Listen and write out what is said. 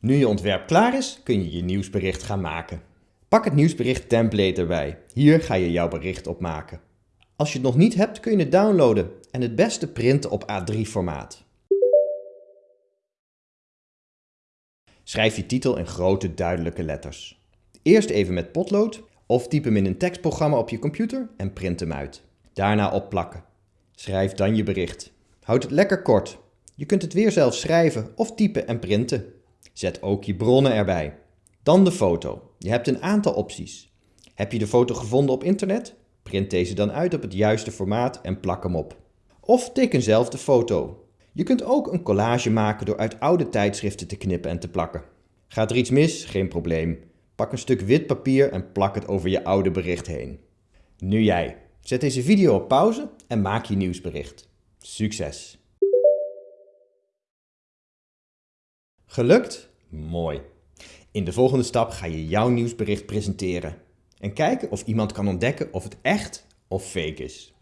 Nu je ontwerp klaar is, kun je je nieuwsbericht gaan maken. Pak het nieuwsbericht template erbij. Hier ga je jouw bericht op maken. Als je het nog niet hebt, kun je het downloaden en het beste printen op A3 formaat. Schrijf je titel in grote duidelijke letters. Eerst even met potlood of typ hem in een tekstprogramma op je computer en print hem uit. Daarna opplakken. Schrijf dan je bericht. Houd het lekker kort. Je kunt het weer zelf schrijven of typen en printen. Zet ook je bronnen erbij. Dan de foto. Je hebt een aantal opties. Heb je de foto gevonden op internet? Print deze dan uit op het juiste formaat en plak hem op. Of teken zelf de foto. Je kunt ook een collage maken door uit oude tijdschriften te knippen en te plakken. Gaat er iets mis? Geen probleem. Pak een stuk wit papier en plak het over je oude bericht heen. Nu jij. Zet deze video op pauze en maak je nieuwsbericht. Succes! Gelukt? Mooi. In de volgende stap ga je jouw nieuwsbericht presenteren en kijken of iemand kan ontdekken of het echt of fake is.